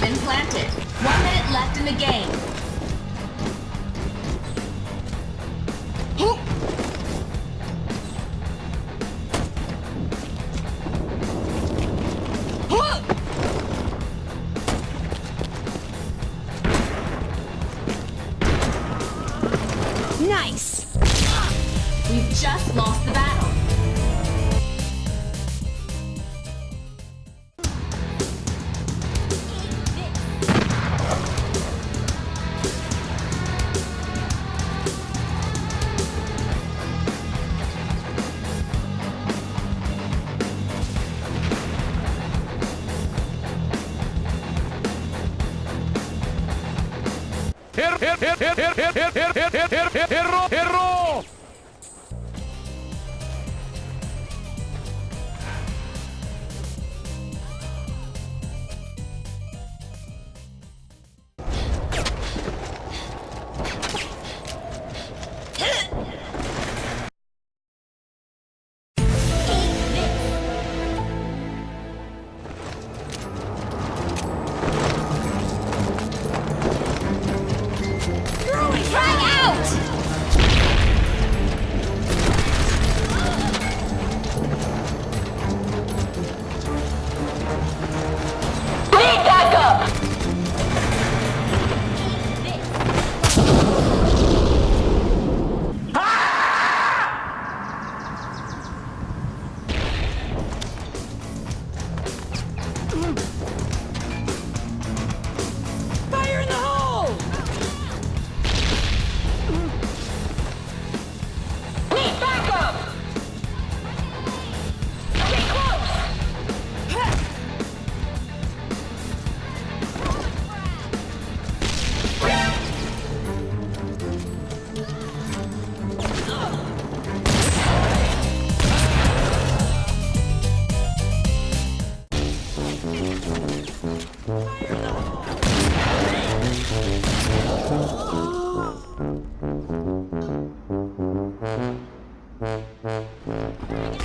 been planted. One minute left in the game. Nice! We've just lost the battle. Errou, errou, errou, errou,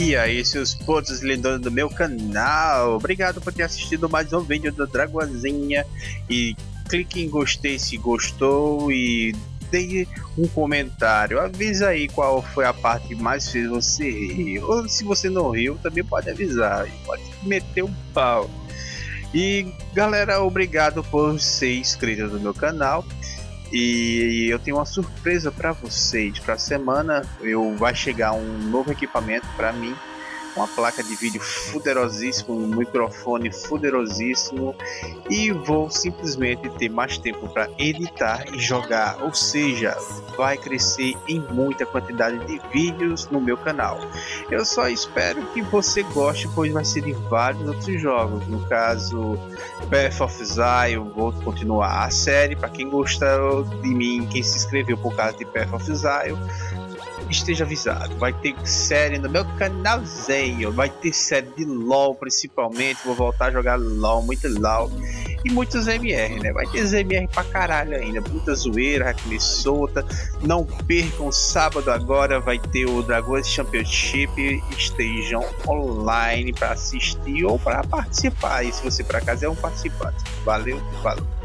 E aí, seus pontos lindos do meu canal, obrigado por ter assistido mais um vídeo do Dragozinha e clique em gostei se gostou e dê um comentário, avisa aí qual foi a parte que mais fez você rir, ou se você não riu também pode avisar, pode meter um pau. E galera, obrigado por ser inscrito no meu canal. E eu tenho uma surpresa para vocês. Para a semana eu vai chegar um novo equipamento para mim, uma placa de vídeo fuderosíssimo, um microfone fuderosíssimo e vou simplesmente ter mais tempo para editar e jogar. Ou seja, vai crescer em muita quantidade de vídeos no meu canal. Eu só espero que você goste, pois vai ser de vários outros jogos. No caso, Path of Exile, vou continuar a série. Para quem gostou de mim, quem se inscreveu por causa de Path of Exile, esteja avisado. Vai ter série no meu canalzinho. Vai ter série de LOL principalmente. Vou voltar a jogar LOL, muito LOL. E muitos MR, né? Vai ter MR pra caralho ainda. Muita zoeira, Hackney solta. Não percam, sábado agora vai ter o Dragões Championship. Estejam online para assistir ou para participar. E se você por acaso é um participante. Valeu, falou.